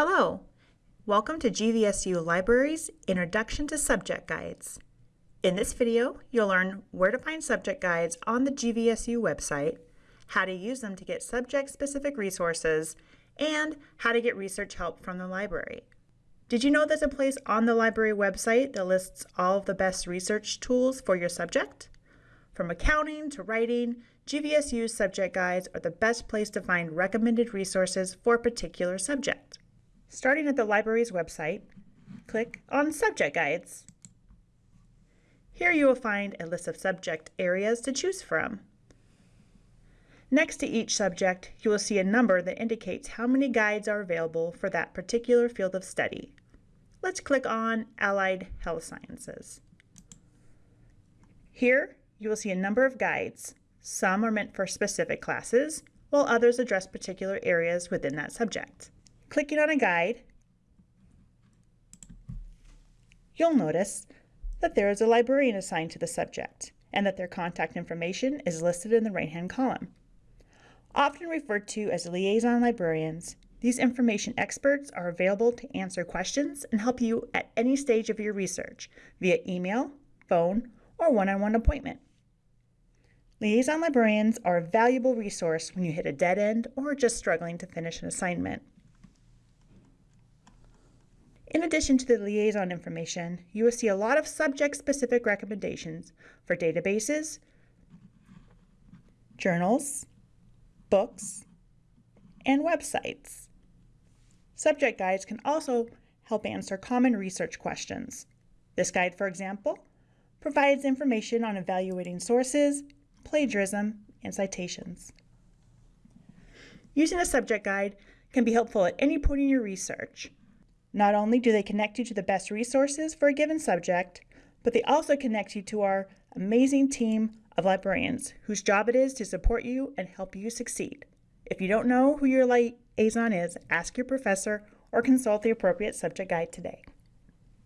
Hello! Welcome to GVSU Libraries Introduction to Subject Guides. In this video, you'll learn where to find subject guides on the GVSU website, how to use them to get subject-specific resources, and how to get research help from the library. Did you know there's a place on the library website that lists all of the best research tools for your subject? From accounting to writing, GVSU's subject guides are the best place to find recommended resources for a particular subject. Starting at the library's website, click on Subject Guides. Here you will find a list of subject areas to choose from. Next to each subject, you will see a number that indicates how many guides are available for that particular field of study. Let's click on Allied Health Sciences. Here, you will see a number of guides. Some are meant for specific classes, while others address particular areas within that subject. Clicking on a guide, you'll notice that there is a librarian assigned to the subject and that their contact information is listed in the right-hand column. Often referred to as liaison librarians, these information experts are available to answer questions and help you at any stage of your research via email, phone, or one-on-one -on -one appointment. Liaison librarians are a valuable resource when you hit a dead end or are just struggling to finish an assignment. In addition to the liaison information, you will see a lot of subject-specific recommendations for databases, journals, books, and websites. Subject guides can also help answer common research questions. This guide, for example, provides information on evaluating sources, plagiarism, and citations. Using a subject guide can be helpful at any point in your research. Not only do they connect you to the best resources for a given subject, but they also connect you to our amazing team of librarians whose job it is to support you and help you succeed. If you don't know who your liaison is, ask your professor or consult the appropriate subject guide today.